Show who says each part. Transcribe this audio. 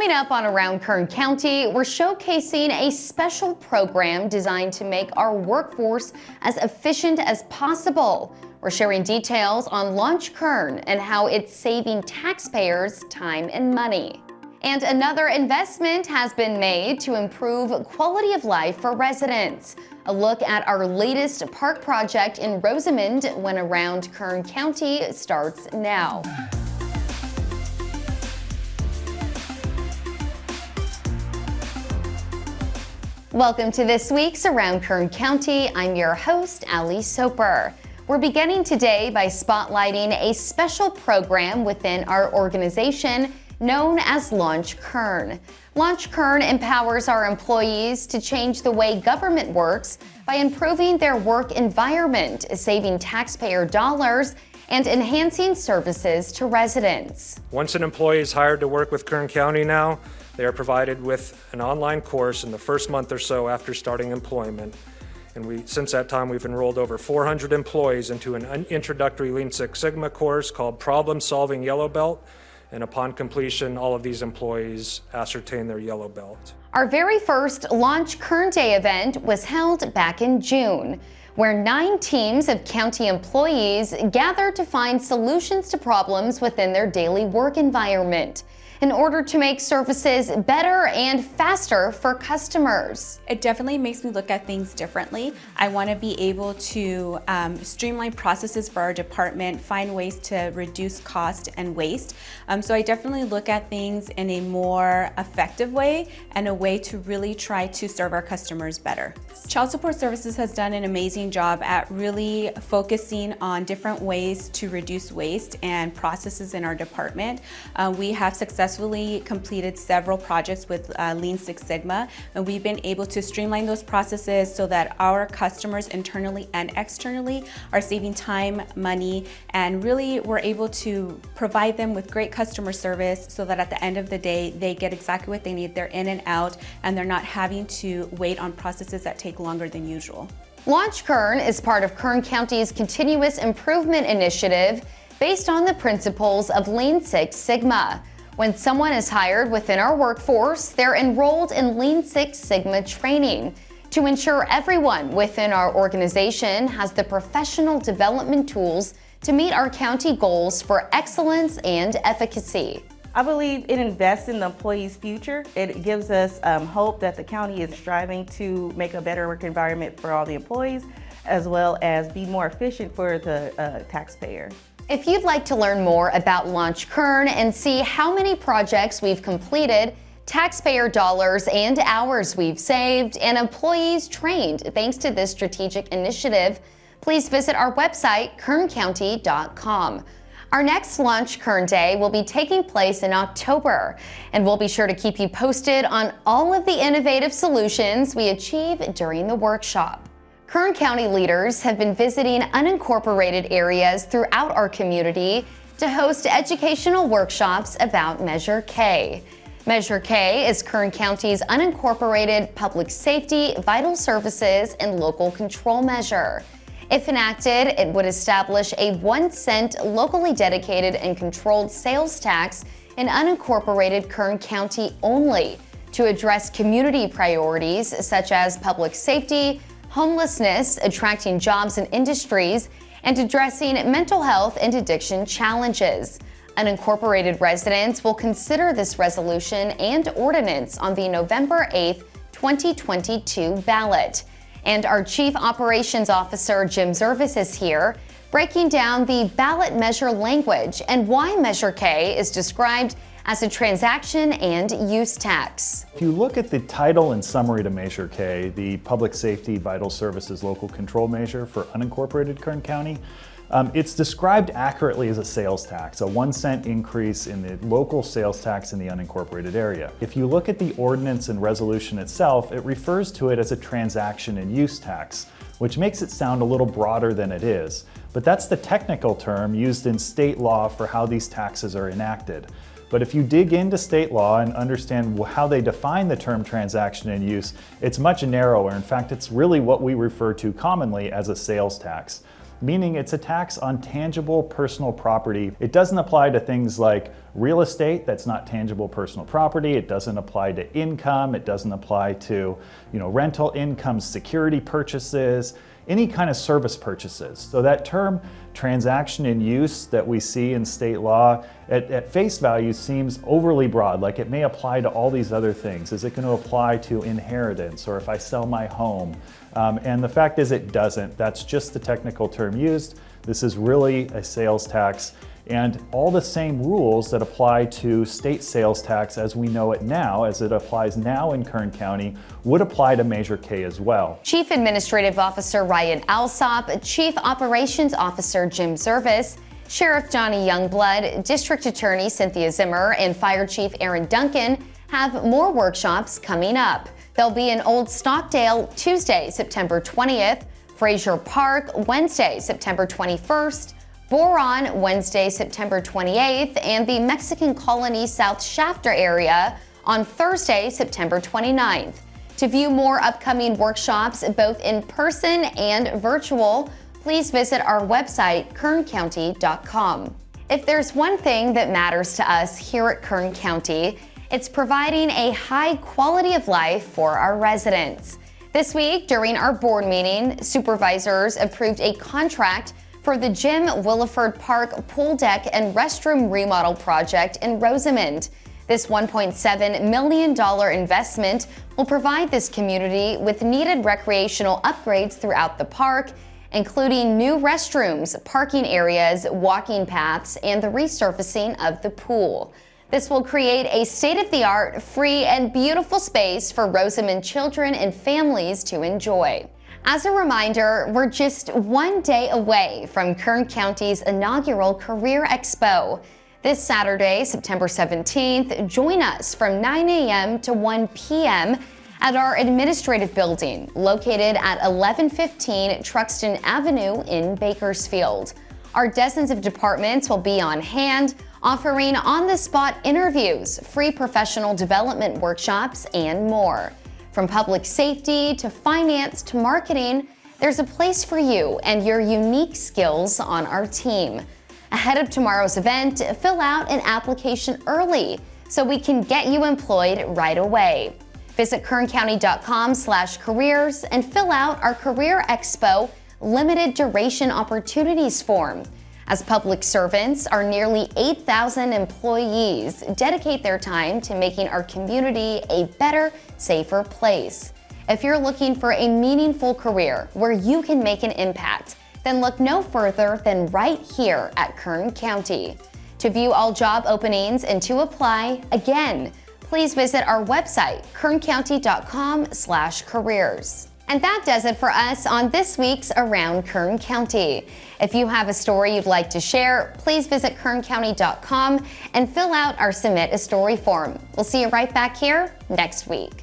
Speaker 1: Coming up on Around Kern County, we're showcasing a special program designed to make our workforce as efficient as possible. We're sharing details on Launch Kern and how it's saving taxpayers time and money. And another investment has been made to improve quality of life for residents. A look at our latest park project in Rosamond when Around Kern County starts now. Welcome to this week's Around Kern County. I'm your host, Ali Soper. We're beginning today by spotlighting a special program within our organization known as Launch Kern. Launch Kern empowers our employees to change the way government works by improving their work environment, saving taxpayer dollars, and enhancing services to residents.
Speaker 2: Once an employee is hired to work with Kern County now, they are provided with an online course in the first month or so after starting employment. And we, since that time, we've enrolled over 400 employees into an introductory Lean Six Sigma course called Problem Solving Yellow Belt. And upon completion, all of these employees ascertain their yellow belt.
Speaker 1: Our very first Launch Kern Day event was held back in June, where nine teams of county employees gathered to find solutions to problems within their daily work environment in order to make services better and faster for customers.
Speaker 3: It definitely makes me look at things differently. I want to be able to um, streamline processes for our department, find ways to reduce cost and waste. Um, so I definitely look at things in a more effective way and a way to really try to serve our customers better. Child Support Services has done an amazing job at really focusing on different ways to reduce waste and processes in our department. Uh, we have successfully successfully completed several projects with uh, Lean Six Sigma, and we've been able to streamline those processes so that our customers internally and externally are saving time, money, and really we're able to provide them with great customer service so that at the end of the day, they get exactly what they need. They're in and out, and they're not having to wait on processes that take longer than usual.
Speaker 1: Launch Kern is part of Kern County's Continuous Improvement Initiative based on the principles of Lean Six Sigma. When someone is hired within our workforce, they're enrolled in Lean Six Sigma training to ensure everyone within our organization has the professional development tools to meet our county goals for excellence and efficacy.
Speaker 4: I believe it invests in the employee's future. It gives us um, hope that the county is striving to make a better work environment for all the employees, as well as be more efficient for the uh, taxpayer.
Speaker 1: If you'd like to learn more about Launch Kern and see how many projects we've completed, taxpayer dollars and hours we've saved, and employees trained thanks to this strategic initiative, please visit our website, kerncounty.com. Our next Launch Kern Day will be taking place in October, and we'll be sure to keep you posted on all of the innovative solutions we achieve during the workshop. Kern County leaders have been visiting unincorporated areas throughout our community to host educational workshops about Measure K. Measure K is Kern County's unincorporated public safety, vital services, and local control measure. If enacted, it would establish a one cent locally dedicated and controlled sales tax in unincorporated Kern County only to address community priorities such as public safety, homelessness, attracting jobs and industries, and addressing mental health and addiction challenges. Unincorporated residents will consider this resolution and ordinance on the November 8, 2022 ballot. And our Chief Operations Officer, Jim Zervis, is here, breaking down the ballot measure language and why Measure K is described as a transaction and use tax.
Speaker 5: If you look at the title and summary to Measure K, the Public Safety Vital Services Local Control Measure for unincorporated Kern County, um, it's described accurately as a sales tax, a one cent increase in the local sales tax in the unincorporated area. If you look at the ordinance and resolution itself, it refers to it as a transaction and use tax, which makes it sound a little broader than it is. But that's the technical term used in state law for how these taxes are enacted. But if you dig into state law and understand how they define the term transaction and use, it's much narrower. In fact, it's really what we refer to commonly as a sales tax meaning it's a tax on tangible personal property. It doesn't apply to things like real estate that's not tangible personal property. It doesn't apply to income. It doesn't apply to you know, rental income, security purchases, any kind of service purchases. So that term transaction in use that we see in state law at, at, face value seems overly broad, like it may apply to all these other things. Is it going to apply to inheritance or if I sell my home? Um, and the fact is it doesn't. That's just the technical term used. This is really a sales tax and all the same rules that apply to state sales tax as we know it now, as it applies now in Kern County, would apply to Measure K as well.
Speaker 1: Chief Administrative Officer Ryan Alsop, Chief Operations Officer Jim Zervis, Sheriff Donny Youngblood, District Attorney Cynthia Zimmer, and Fire Chief Aaron Duncan have more workshops coming up. They'll be in Old Stockdale Tuesday, September 20th, Frazier Park Wednesday, September 21st, Boron Wednesday, September 28th, and the Mexican Colony South Shafter area on Thursday, September 29th. To view more upcoming workshops, both in person and virtual, please visit our website, kerncounty.com. If there's one thing that matters to us here at Kern County, it's providing a high quality of life for our residents. This week, during our board meeting, supervisors approved a contract for the Jim Williford Park pool deck and restroom remodel project in Rosamond. This $1.7 million investment will provide this community with needed recreational upgrades throughout the park, including new restrooms, parking areas, walking paths, and the resurfacing of the pool. This will create a state-of-the-art, free, and beautiful space for Rosamond children and families to enjoy. As a reminder, we're just one day away from Kern County's inaugural Career Expo. This Saturday, September 17th, join us from 9 a.m. to 1 p.m. at our administrative building located at 1115 Truxtun Avenue in Bakersfield. Our dozens of departments will be on hand, offering on-the-spot interviews, free professional development workshops, and more. From public safety to finance to marketing, there's a place for you and your unique skills on our team. Ahead of tomorrow's event, fill out an application early so we can get you employed right away. Visit kerncounty.com slash careers and fill out our Career Expo limited duration opportunities form as public servants, our nearly 8,000 employees dedicate their time to making our community a better, safer place. If you're looking for a meaningful career where you can make an impact, then look no further than right here at Kern County. To view all job openings and to apply, again, please visit our website, kerncounty.com/careers. And that does it for us on this week's Around Kern County. If you have a story you'd like to share, please visit kerncounty.com and fill out our Submit a Story form. We'll see you right back here next week.